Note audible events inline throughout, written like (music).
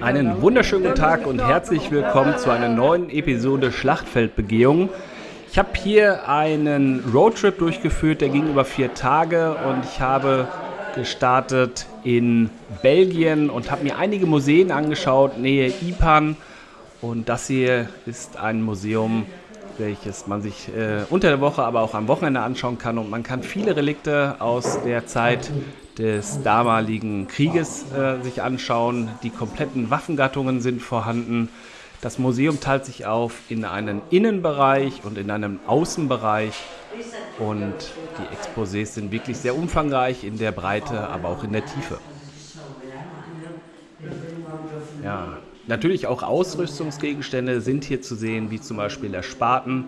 Einen wunderschönen guten Tag und herzlich willkommen zu einer neuen Episode Schlachtfeldbegehung. Ich habe hier einen Roadtrip durchgeführt, der ging über vier Tage und ich habe gestartet in Belgien und habe mir einige Museen angeschaut, Nähe Ipan. Und das hier ist ein Museum, welches man sich äh, unter der Woche, aber auch am Wochenende anschauen kann. Und man kann viele Relikte aus der Zeit des damaligen Krieges äh, sich anschauen. Die kompletten Waffengattungen sind vorhanden. Das Museum teilt sich auf in einen Innenbereich und in einen Außenbereich. Und die Exposés sind wirklich sehr umfangreich in der Breite, aber auch in der Tiefe. Ja, natürlich auch Ausrüstungsgegenstände sind hier zu sehen, wie zum Beispiel der Spaten.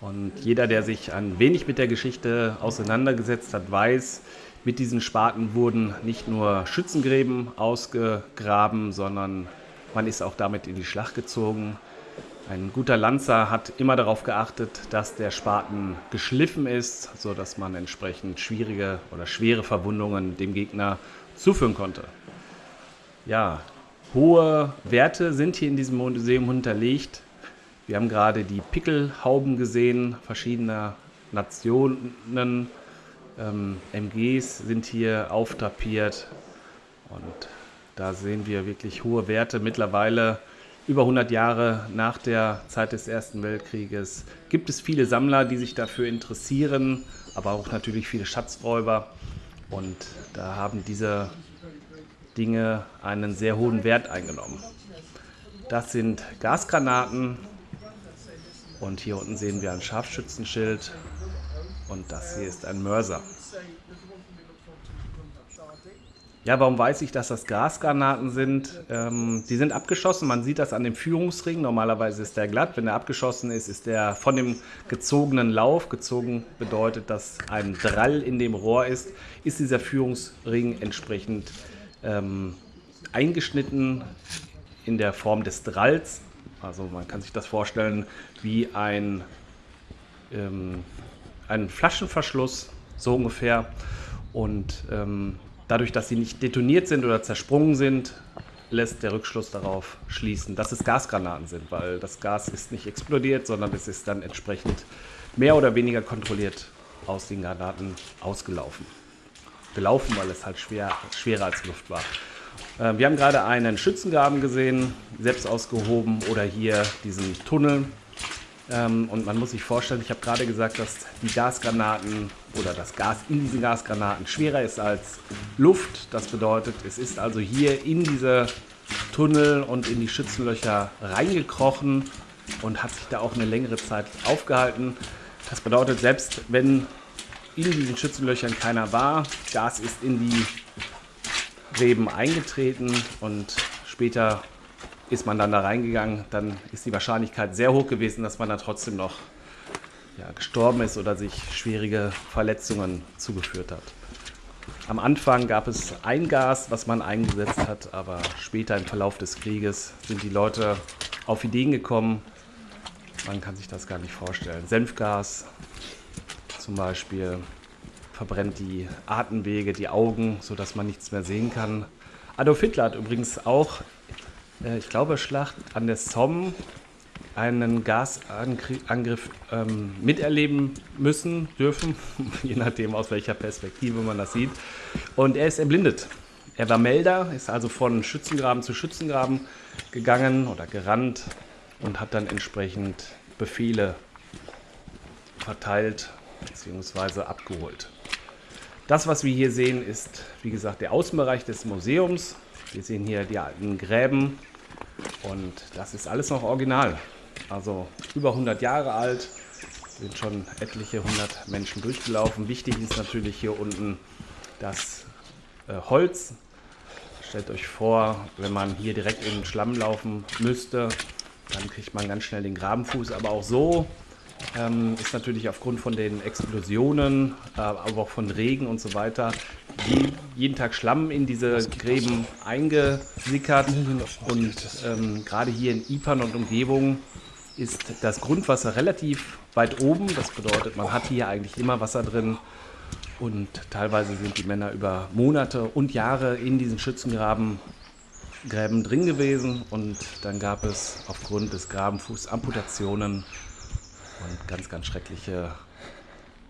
Und jeder, der sich ein wenig mit der Geschichte auseinandergesetzt hat, weiß, mit diesen Spaten wurden nicht nur Schützengräben ausgegraben, sondern man ist auch damit in die Schlacht gezogen. Ein guter Lanzer hat immer darauf geachtet, dass der Spaten geschliffen ist, sodass man entsprechend schwierige oder schwere Verwundungen dem Gegner zuführen konnte. Ja, hohe Werte sind hier in diesem Museum hinterlegt. Wir haben gerade die Pickelhauben gesehen, verschiedener Nationen ähm, MGs sind hier auftapiert und da sehen wir wirklich hohe Werte. Mittlerweile über 100 Jahre nach der Zeit des Ersten Weltkrieges gibt es viele Sammler, die sich dafür interessieren, aber auch natürlich viele Schatzräuber. Und da haben diese Dinge einen sehr hohen Wert eingenommen. Das sind Gasgranaten und hier unten sehen wir ein Scharfschützenschild und das hier ist ein Mörser. Ja, warum weiß ich, dass das Gasgranaten sind? Ähm, die sind abgeschossen, man sieht das an dem Führungsring. Normalerweise ist der glatt. Wenn er abgeschossen ist, ist der von dem gezogenen Lauf, gezogen bedeutet, dass ein Drall in dem Rohr ist, ist dieser Führungsring entsprechend ähm, eingeschnitten in der Form des Dralls. Also man kann sich das vorstellen wie ein ähm, einen Flaschenverschluss, so ungefähr. Und ähm, dadurch, dass sie nicht detoniert sind oder zersprungen sind, lässt der Rückschluss darauf schließen, dass es Gasgranaten sind, weil das Gas ist nicht explodiert, sondern es ist dann entsprechend mehr oder weniger kontrolliert aus den Granaten ausgelaufen. Gelaufen, weil es halt schwer, schwerer als Luft war. Äh, wir haben gerade einen Schützengraben gesehen, selbst ausgehoben oder hier diesen Tunnel, ähm, und man muss sich vorstellen, ich habe gerade gesagt, dass die Gasgranaten oder das Gas in diesen Gasgranaten schwerer ist als Luft. Das bedeutet, es ist also hier in diese Tunnel und in die Schützenlöcher reingekrochen und hat sich da auch eine längere Zeit aufgehalten. Das bedeutet, selbst wenn in diesen Schützenlöchern keiner war, Gas ist in die Gräben eingetreten und später ist man dann da reingegangen, dann ist die Wahrscheinlichkeit sehr hoch gewesen, dass man dann trotzdem noch ja, gestorben ist oder sich schwierige Verletzungen zugeführt hat. Am Anfang gab es ein Gas, was man eingesetzt hat, aber später im Verlauf des Krieges sind die Leute auf Ideen gekommen. Man kann sich das gar nicht vorstellen. Senfgas zum Beispiel verbrennt die Atemwege, die Augen, sodass man nichts mehr sehen kann. Adolf Hitler hat übrigens auch äh, ich glaube, Schlacht an der Somme einen Gasangriff ähm, miterleben müssen, dürfen, (laughs) je nachdem aus welcher Perspektive man das sieht. Und er ist erblindet. Er war Melder, ist also von Schützengraben zu Schützengraben gegangen oder gerannt und hat dann entsprechend Befehle verteilt bzw. abgeholt. Das, was wir hier sehen, ist, wie gesagt, der Außenbereich des Museums. Wir sehen hier die alten Gräben und das ist alles noch original. Also über 100 Jahre alt, sind schon etliche hundert Menschen durchgelaufen. Wichtig ist natürlich hier unten das äh, Holz. Stellt euch vor, wenn man hier direkt in den Schlamm laufen müsste, dann kriegt man ganz schnell den Grabenfuß. Aber auch so ähm, ist natürlich aufgrund von den Explosionen, äh, aber auch von Regen und so weiter, je, jeden Tag Schlamm in diese Gräben eingesickert. Und ähm, gerade hier in Ipan und Umgebung ist das Grundwasser relativ weit oben. Das bedeutet, man hat hier eigentlich immer Wasser drin. Und teilweise sind die Männer über Monate und Jahre in diesen Schützengraben Gräben drin gewesen und dann gab es aufgrund des Grabenfußs Amputationen und ganz, ganz schreckliche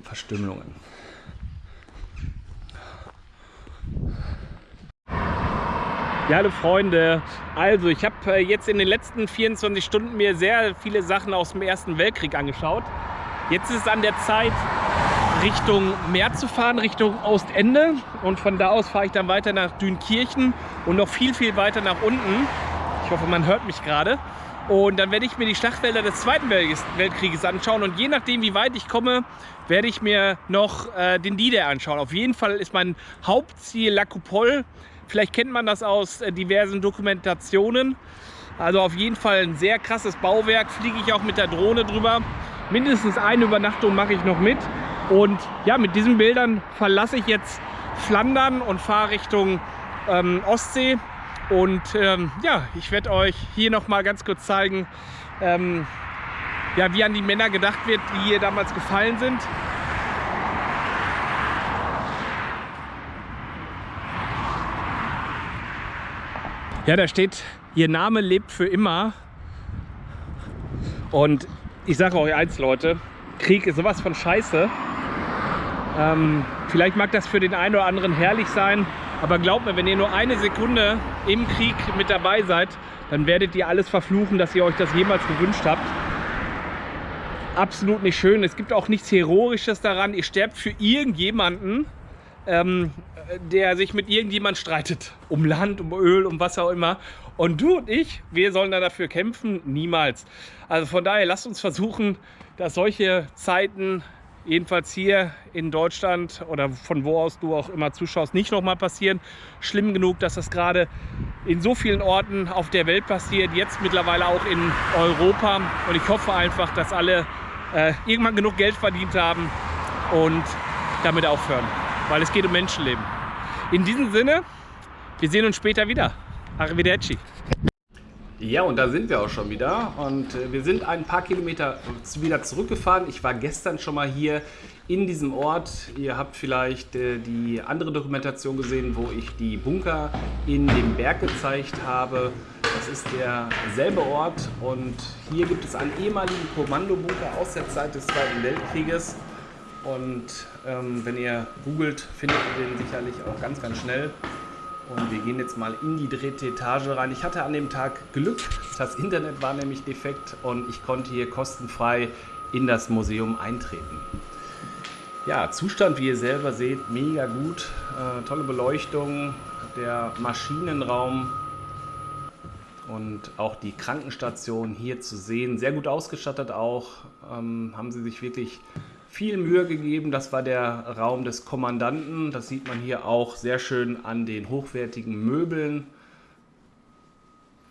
Verstümmelungen. Ja, hallo Freunde. Also, ich habe äh, jetzt in den letzten 24 Stunden mir sehr viele Sachen aus dem Ersten Weltkrieg angeschaut. Jetzt ist es an der Zeit, Richtung Meer zu fahren, Richtung Ostende. Und von da aus fahre ich dann weiter nach Dünkirchen und noch viel, viel weiter nach unten. Ich hoffe, man hört mich gerade. Und dann werde ich mir die Schlachtfelder des Zweiten Weltkrieges anschauen. Und je nachdem, wie weit ich komme, werde ich mir noch äh, den D-Day anschauen. Auf jeden Fall ist mein Hauptziel La Coupole. Vielleicht kennt man das aus äh, diversen Dokumentationen. Also auf jeden Fall ein sehr krasses Bauwerk. Fliege ich auch mit der Drohne drüber. Mindestens eine Übernachtung mache ich noch mit. Und ja, mit diesen Bildern verlasse ich jetzt Flandern und fahre Richtung ähm, Ostsee. Und ähm, ja, ich werde euch hier noch mal ganz kurz zeigen, ähm, ja, wie an die Männer gedacht wird, die hier damals gefallen sind. Ja, da steht, ihr Name lebt für immer. Und ich sage euch eins, Leute, Krieg ist sowas von scheiße. Ähm, vielleicht mag das für den einen oder anderen herrlich sein, aber glaubt mir, wenn ihr nur eine Sekunde im Krieg mit dabei seid, dann werdet ihr alles verfluchen, dass ihr euch das jemals gewünscht habt. Absolut nicht schön. Es gibt auch nichts Heroisches daran. Ihr sterbt für irgendjemanden, ähm, der sich mit irgendjemand streitet. Um Land, um Öl, um was auch immer. Und du und ich, wir sollen da dafür kämpfen? Niemals. Also von daher, lasst uns versuchen, dass solche Zeiten jedenfalls hier in Deutschland oder von wo aus du auch immer zuschaust, nicht nochmal passieren. Schlimm genug, dass das gerade in so vielen Orten auf der Welt passiert, jetzt mittlerweile auch in Europa. Und ich hoffe einfach, dass alle äh, irgendwann genug Geld verdient haben und damit aufhören, weil es geht um Menschenleben. In diesem Sinne, wir sehen uns später wieder. Arrivederci. Ja, und da sind wir auch schon wieder. Und äh, wir sind ein paar Kilometer wieder zurückgefahren. Ich war gestern schon mal hier in diesem Ort. Ihr habt vielleicht äh, die andere Dokumentation gesehen, wo ich die Bunker in dem Berg gezeigt habe. Das ist derselbe Ort und hier gibt es einen ehemaligen Kommandobunker aus der Zeit des Zweiten Weltkrieges. Und ähm, wenn ihr googelt, findet ihr den sicherlich auch ganz, ganz schnell. Und wir gehen jetzt mal in die dritte Etage rein. Ich hatte an dem Tag Glück, das Internet war nämlich defekt und ich konnte hier kostenfrei in das Museum eintreten. Ja, Zustand, wie ihr selber seht, mega gut. Äh, tolle Beleuchtung, der Maschinenraum und auch die Krankenstation hier zu sehen. Sehr gut ausgestattet auch. Ähm, haben sie sich wirklich viel Mühe gegeben. Das war der Raum des Kommandanten. Das sieht man hier auch sehr schön an den hochwertigen Möbeln.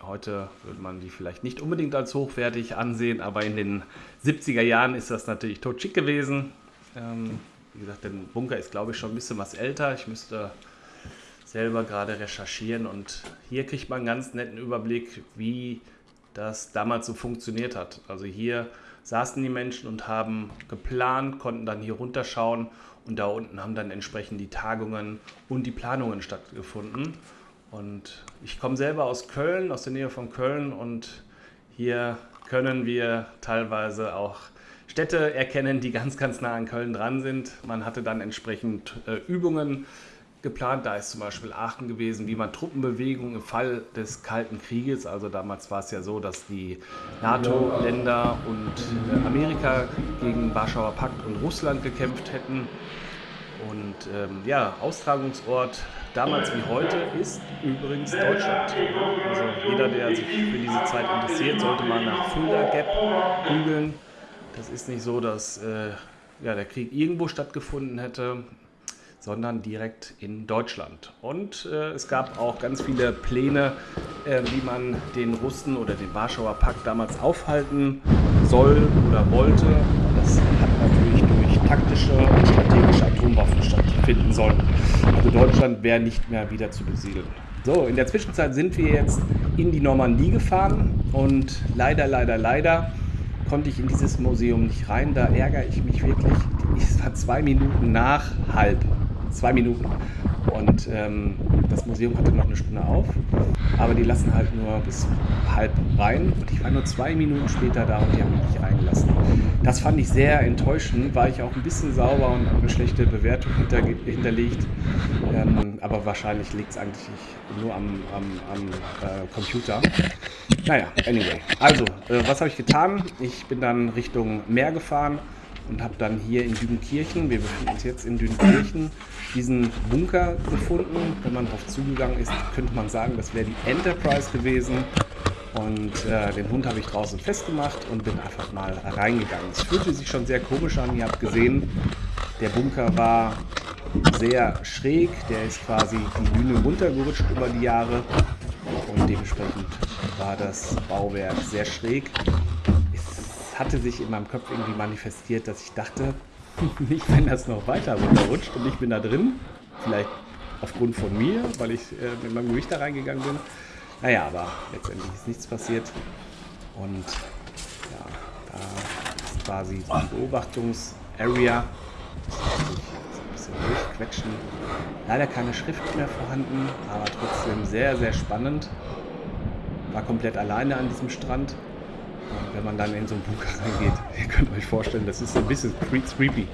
Heute würde man die vielleicht nicht unbedingt als hochwertig ansehen, aber in den 70er Jahren ist das natürlich totschick gewesen. Ähm, wie gesagt, der Bunker ist glaube ich schon ein bisschen was älter. Ich müsste selber gerade recherchieren und hier kriegt man einen ganz netten Überblick, wie das damals so funktioniert hat. Also hier saßen die Menschen und haben geplant, konnten dann hier runterschauen und da unten haben dann entsprechend die Tagungen und die Planungen stattgefunden. Und ich komme selber aus Köln, aus der Nähe von Köln und hier können wir teilweise auch Städte erkennen, die ganz, ganz nah an Köln dran sind. Man hatte dann entsprechend äh, Übungen geplant. Da ist zum Beispiel Aachen gewesen, wie man Truppenbewegungen im Fall des Kalten Krieges, also damals war es ja so, dass die NATO-Länder und Amerika gegen Warschauer Pakt und Russland gekämpft hätten. Und ähm, ja, Austragungsort damals wie heute ist übrigens Deutschland. Also jeder, der sich für diese Zeit interessiert, sollte mal nach Fulda Gap googeln. Das ist nicht so, dass äh, ja, der Krieg irgendwo stattgefunden hätte sondern direkt in Deutschland. Und äh, es gab auch ganz viele Pläne, äh, wie man den Russen oder den Warschauer Pakt damals aufhalten soll oder wollte. Das hat natürlich durch taktische und strategische Atomwaffen stattfinden sollen. Also Deutschland wäre nicht mehr wieder zu besiedeln. So, in der Zwischenzeit sind wir jetzt in die Normandie gefahren und leider, leider, leider konnte ich in dieses Museum nicht rein. Da ärgere ich mich wirklich. Es war zwei Minuten nach halb zwei Minuten. Und ähm, das Museum hatte noch eine Stunde auf, aber die lassen halt nur bis halb rein. Und ich war nur zwei Minuten später da und die haben mich nicht reingelassen. Das fand ich sehr enttäuschend, war ich auch ein bisschen sauber und eine schlechte Bewertung hinter, hinterlegt. Ähm, aber wahrscheinlich liegt es eigentlich nur am, am, am äh, Computer. Naja, anyway. Also, äh, was habe ich getan? Ich bin dann Richtung Meer gefahren und habe dann hier in Düdenkirchen, wir befinden uns jetzt in Düdenkirchen, diesen Bunker gefunden. Wenn man darauf zugegangen ist, könnte man sagen, das wäre die Enterprise gewesen. Und äh, den Hund habe ich draußen festgemacht und bin einfach mal reingegangen. Es fühlte sich schon sehr komisch an. Ihr habt gesehen, der Bunker war sehr schräg. Der ist quasi die Bühne runtergerutscht über die Jahre. Und dementsprechend war das Bauwerk sehr schräg hatte sich in meinem Kopf irgendwie manifestiert, dass ich dachte, (laughs) nicht wenn das noch weiter runterrutscht und ich bin da drin, vielleicht aufgrund von mir, weil ich äh, mit meinem Gewicht da reingegangen bin. Naja, aber letztendlich ist nichts passiert. Und ja, da ist quasi die Beobachtungs-Area. durchquetschen. Leider keine Schrift mehr vorhanden, aber trotzdem sehr, sehr spannend. War komplett alleine an diesem Strand wenn man dann in so einen Bunker (laughs) reingeht. Ihr könnt euch vorstellen, das ist ein bisschen creepy.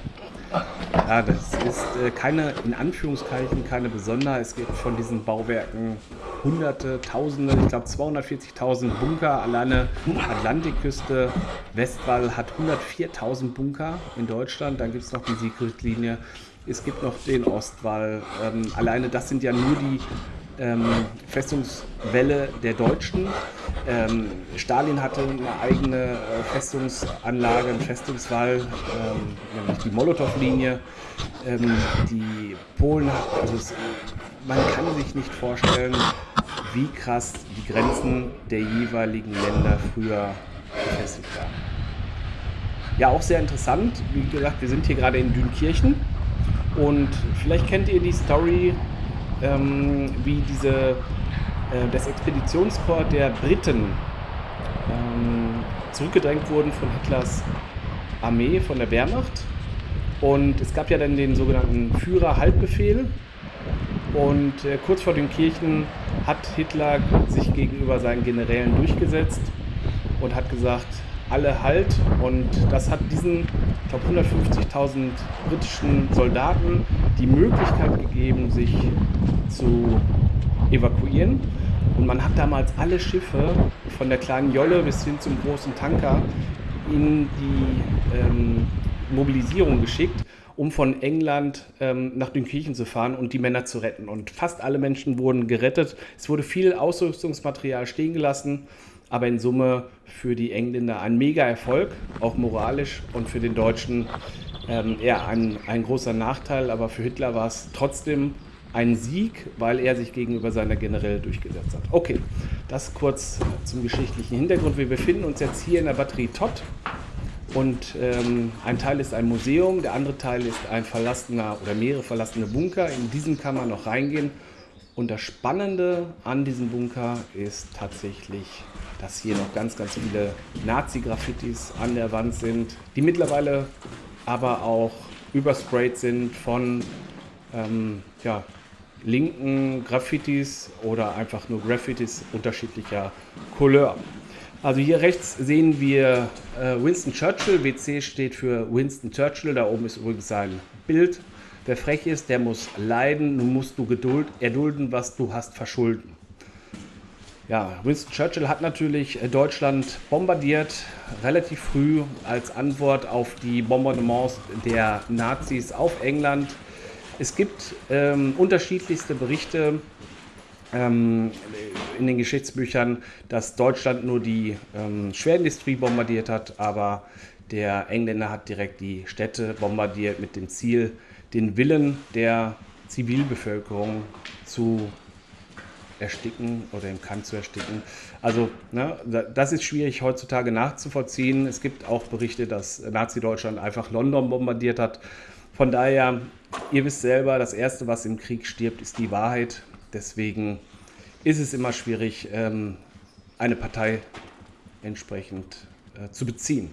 Ja, das ist äh, keine, in Anführungszeichen, keine Besonderheit. Es gibt von diesen Bauwerken Hunderte, Tausende, ich glaube 240.000 Bunker. Alleine Atlantikküste, Westwall hat 104.000 Bunker in Deutschland. Dann gibt es noch die Siegrichtlinie. Es gibt noch den Ostwall. Ähm, alleine das sind ja nur die ähm, Festungswelle der Deutschen. Ähm, Stalin hatte eine eigene äh, Festungsanlage, einen Festungswall, ähm, nämlich die Molotow-Linie. Ähm, die Polen, also es, man kann sich nicht vorstellen, wie krass die Grenzen der jeweiligen Länder früher befestigt waren. Ja, auch sehr interessant. Wie gesagt, wir sind hier gerade in Dünkirchen und vielleicht kennt ihr die Story ähm, wie diese, äh, das Expeditionskorps der Briten ähm, zurückgedrängt wurden von Hitlers Armee, von der Wehrmacht. Und es gab ja dann den sogenannten Führer-Halbbefehl. Und äh, kurz vor den Kirchen hat Hitler sich gegenüber seinen Generälen durchgesetzt und hat gesagt, alle Halt. Und das hat diesen, ich glaube, 150.000 britischen Soldaten die Möglichkeit gegeben, sich zu evakuieren. Und man hat damals alle Schiffe, von der kleinen Jolle bis hin zum großen Tanker, in die ähm, Mobilisierung geschickt, um von England ähm, nach Dünkirchen zu fahren und die Männer zu retten. Und fast alle Menschen wurden gerettet. Es wurde viel Ausrüstungsmaterial stehen gelassen aber in Summe für die Engländer ein Mega-Erfolg, auch moralisch und für den Deutschen ähm, ja, ein, ein großer Nachteil, aber für Hitler war es trotzdem ein Sieg, weil er sich gegenüber seiner Generäle durchgesetzt hat. Okay, das kurz zum geschichtlichen Hintergrund. Wir befinden uns jetzt hier in der Batterie Todd und ähm, ein Teil ist ein Museum, der andere Teil ist ein verlassener oder mehrere verlassene Bunker. In diesen kann man noch reingehen. Und das Spannende an diesem Bunker ist tatsächlich dass hier noch ganz, ganz viele Nazi-Graffitis an der Wand sind, die mittlerweile aber auch übersprayt sind von ähm, ja, linken Graffitis oder einfach nur Graffitis unterschiedlicher Couleur. Also hier rechts sehen wir äh, Winston Churchill. WC steht für Winston Churchill. Da oben ist übrigens sein Bild. Wer frech ist, der muss leiden. Nun musst du Geduld erdulden, was du hast verschulden. Ja, Winston Churchill hat natürlich äh, Deutschland bombardiert, relativ früh als Antwort auf die Bombardements der Nazis auf England. Es gibt ähm, unterschiedlichste Berichte ähm, in den Geschichtsbüchern, dass Deutschland nur die ähm, Schwerindustrie bombardiert hat, aber der Engländer hat direkt die Städte bombardiert mit dem Ziel, den Willen der Zivilbevölkerung zu ersticken oder im Kant zu ersticken. Also ne, das ist schwierig heutzutage nachzuvollziehen. Es gibt auch Berichte, dass Nazi-Deutschland einfach London bombardiert hat. Von daher, ihr wisst selber, das Erste, was im Krieg stirbt, ist die Wahrheit. Deswegen ist es immer schwierig, ähm, eine Partei entsprechend äh, zu beziehen.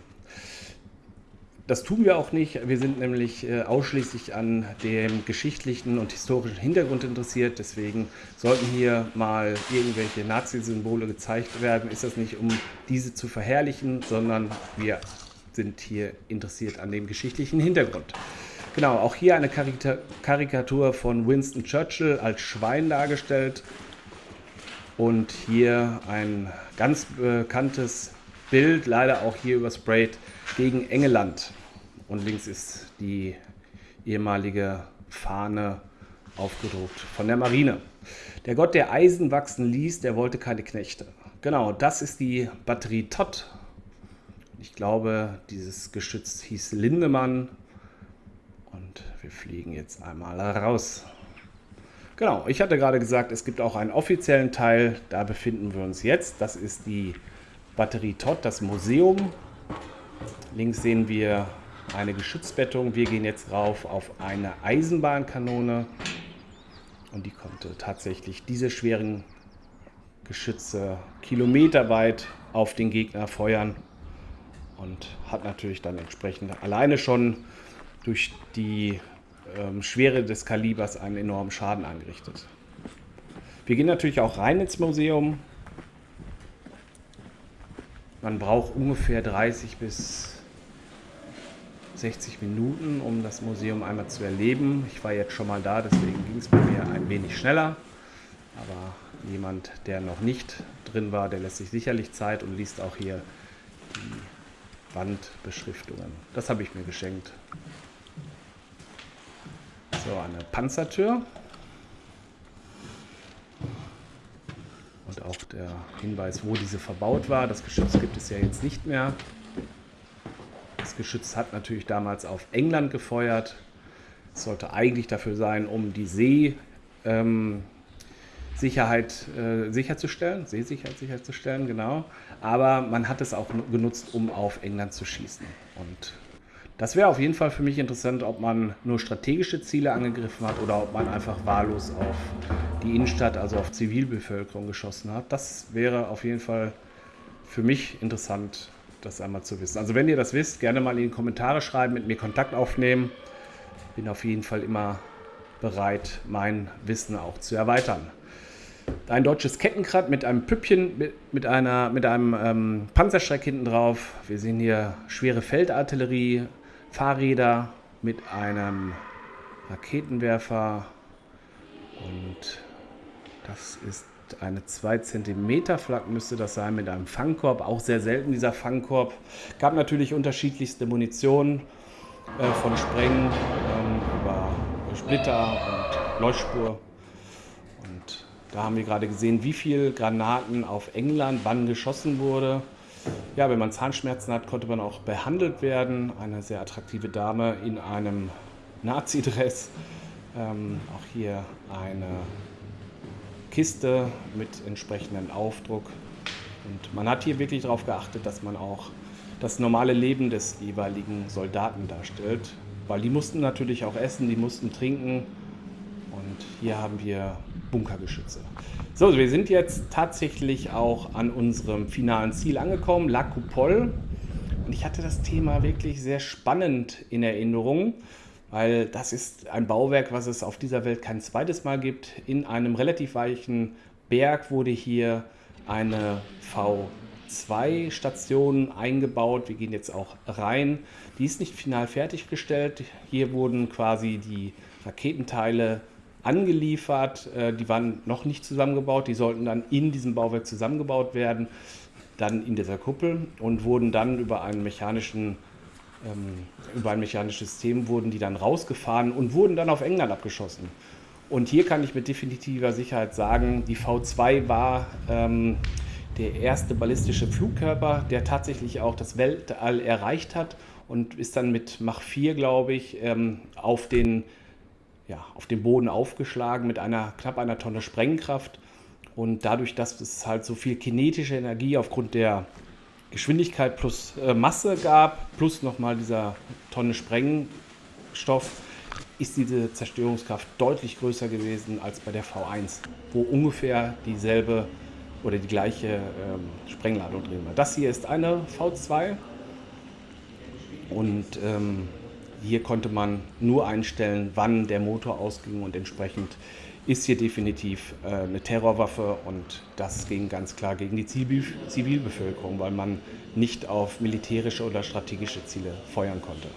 Das tun wir auch nicht. Wir sind nämlich äh, ausschließlich an dem geschichtlichen und historischen Hintergrund interessiert. Deswegen sollten hier mal irgendwelche Nazi-Symbole gezeigt werden, ist das nicht, um diese zu verherrlichen, sondern wir sind hier interessiert an dem geschichtlichen Hintergrund. Genau, auch hier eine Karikatur von Winston Churchill als Schwein dargestellt. Und hier ein ganz bekanntes Bild, leider auch hier übersprayt, gegen Engeland. Und links ist die ehemalige Fahne aufgedruckt von der Marine. Der Gott, der Eisen wachsen ließ, der wollte keine Knechte. Genau, das ist die Batterie Todd. Ich glaube, dieses Geschütz hieß Lindemann. Und wir fliegen jetzt einmal raus. Genau, ich hatte gerade gesagt, es gibt auch einen offiziellen Teil. Da befinden wir uns jetzt. Das ist die Batterie Todd, das Museum. Links sehen wir eine Geschützbettung. Wir gehen jetzt rauf auf eine Eisenbahnkanone. Und die konnte tatsächlich diese schweren Geschütze kilometerweit auf den Gegner feuern und hat natürlich dann entsprechend alleine schon durch die ähm, Schwere des Kalibers einen enormen Schaden angerichtet. Wir gehen natürlich auch rein ins Museum. Man braucht ungefähr 30 bis 60 Minuten, um das Museum einmal zu erleben. Ich war jetzt schon mal da, deswegen ging es bei mir ein wenig schneller. Aber jemand, der noch nicht drin war, der lässt sich sicherlich Zeit und liest auch hier die Wandbeschriftungen. Das habe ich mir geschenkt. So, eine Panzertür. Und auch der Hinweis, wo diese verbaut war. Das Geschütz gibt es ja jetzt nicht mehr. Das Geschütz hat natürlich damals auf England gefeuert. Es sollte eigentlich dafür sein, um die Seesicherheit ähm, äh, sicherzustellen, Seesicherheit sicherzustellen, genau. Aber man hat es auch genutzt, um auf England zu schießen. Und das wäre auf jeden Fall für mich interessant, ob man nur strategische Ziele angegriffen hat oder ob man einfach wahllos auf die Innenstadt, also auf Zivilbevölkerung geschossen hat. Das wäre auf jeden Fall für mich interessant das einmal zu wissen. Also wenn ihr das wisst, gerne mal in die Kommentare schreiben, mit mir Kontakt aufnehmen. Bin auf jeden Fall immer bereit, mein Wissen auch zu erweitern. Ein deutsches Kettenkrad mit einem Püppchen, mit, einer, mit einem ähm, Panzerschreck hinten drauf. Wir sehen hier schwere Feldartillerie, Fahrräder mit einem Raketenwerfer und das ist eine 2 cm Flak müsste das sein mit einem Fangkorb, auch sehr selten dieser Fangkorb. Gab natürlich unterschiedlichste Munition äh, von Spreng ähm, über Splitter und Leuchtspur. Und da haben wir gerade gesehen, wie viele Granaten auf England wann geschossen wurde. Ja, wenn man Zahnschmerzen hat, konnte man auch behandelt werden. Eine sehr attraktive Dame in einem Nazi-Dress. Ähm, auch hier eine Kiste mit entsprechendem Aufdruck. Und man hat hier wirklich darauf geachtet, dass man auch das normale Leben des jeweiligen Soldaten darstellt, weil die mussten natürlich auch essen, die mussten trinken und hier haben wir Bunkergeschütze. So, wir sind jetzt tatsächlich auch an unserem finalen Ziel angekommen, La Coupole. Und ich hatte das Thema wirklich sehr spannend in Erinnerung weil das ist ein Bauwerk, was es auf dieser Welt kein zweites Mal gibt. In einem relativ weichen Berg wurde hier eine V2-Station eingebaut. Wir gehen jetzt auch rein. Die ist nicht final fertiggestellt. Hier wurden quasi die Raketenteile angeliefert. Äh, die waren noch nicht zusammengebaut. Die sollten dann in diesem Bauwerk zusammengebaut werden, dann in dieser Kuppel und wurden dann über einen mechanischen ähm, über ein mechanisches System wurden die dann rausgefahren und wurden dann auf England abgeschossen. Und hier kann ich mit definitiver Sicherheit sagen, die V2 war ähm, der erste ballistische Flugkörper, der tatsächlich auch das Weltall erreicht hat und ist dann mit Mach 4, glaube ich, ähm, auf, den, ja, auf den Boden aufgeschlagen mit einer knapp einer Tonne Sprengkraft. Und dadurch, dass es halt so viel kinetische Energie aufgrund der Geschwindigkeit plus äh, Masse gab, plus nochmal dieser Tonne Sprengstoff, ist diese Zerstörungskraft deutlich größer gewesen als bei der V1, wo ungefähr dieselbe oder die gleiche ähm, Sprengladung drin war. Das hier ist eine V2. Und ähm, hier konnte man nur einstellen, wann der Motor ausging und entsprechend ist hier definitiv äh, eine Terrorwaffe und das ging ganz klar gegen die Zivilbevölkerung, weil man nicht auf militärische oder strategische Ziele feuern konnte.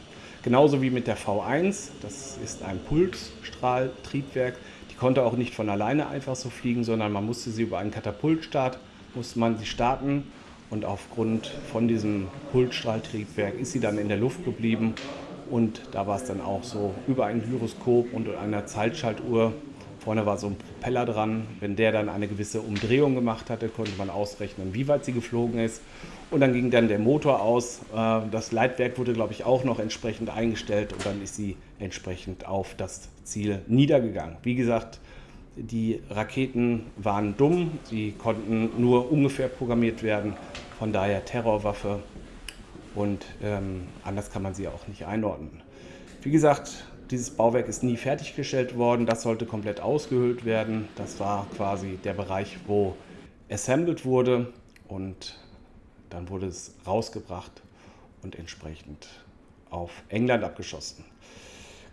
Genauso wie mit der V1, das ist ein Pulsstrahltriebwerk. Die konnte auch nicht von alleine einfach so fliegen, sondern man musste sie über einen Katapultstart, musste man sie starten und aufgrund von diesem Pulsstrahltriebwerk ist sie dann in der Luft geblieben und da war es dann auch so über ein Gyroskop und einer Zeitschaltuhr Vorne war so ein Propeller dran. Wenn der dann eine gewisse Umdrehung gemacht hatte, konnte man ausrechnen, wie weit sie geflogen ist. Und dann ging dann der Motor aus. Äh, das Leitwerk wurde, glaube ich, auch noch entsprechend eingestellt und dann ist sie entsprechend auf das Ziel niedergegangen. Wie gesagt, die Raketen waren dumm, sie konnten nur ungefähr programmiert werden, von daher Terrorwaffe und ähm, anders kann man sie auch nicht einordnen. Wie gesagt, dieses Bauwerk ist nie fertiggestellt worden, das sollte komplett ausgehöhlt werden. Das war quasi der Bereich, wo assembled wurde und dann wurde es rausgebracht und entsprechend auf England abgeschossen.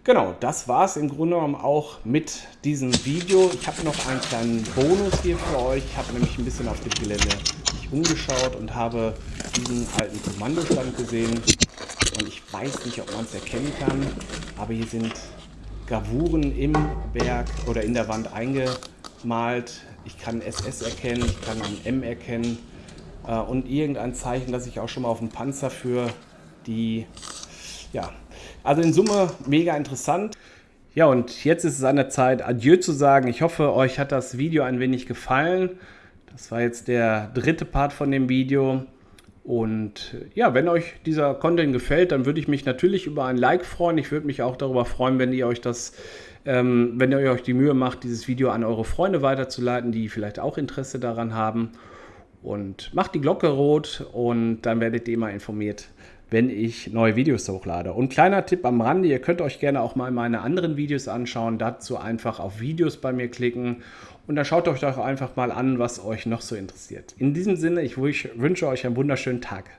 Genau, das war es im Grunde genommen auch mit diesem Video. Ich habe noch einen kleinen Bonus hier für euch. Ich habe nämlich ein bisschen auf dem Gelände umgeschaut und habe diesen alten Kommandostand gesehen. Und ich weiß nicht, ob man es erkennen kann, aber hier sind Gravuren im Berg oder in der Wand eingemalt. Ich kann SS erkennen, ich kann ein M erkennen äh, und irgendein Zeichen, das ich auch schon mal auf dem Panzer für die, ja, also in Summe mega interessant. Ja, und jetzt ist es an der Zeit, Adieu zu sagen. Ich hoffe, euch hat das Video ein wenig gefallen. Das war jetzt der dritte Part von dem Video. Und ja, wenn euch dieser Content gefällt, dann würde ich mich natürlich über ein Like freuen. Ich würde mich auch darüber freuen, wenn ihr euch das, ähm, wenn ihr euch die Mühe macht, dieses Video an eure Freunde weiterzuleiten, die vielleicht auch Interesse daran haben. Und macht die Glocke rot und dann werdet ihr immer informiert, wenn ich neue Videos hochlade. Und kleiner Tipp am Rande, ihr könnt euch gerne auch mal meine anderen Videos anschauen. Dazu einfach auf Videos bei mir klicken und dann schaut euch doch einfach mal an, was euch noch so interessiert. In diesem Sinne, ich wünsche euch einen wunderschönen Tag.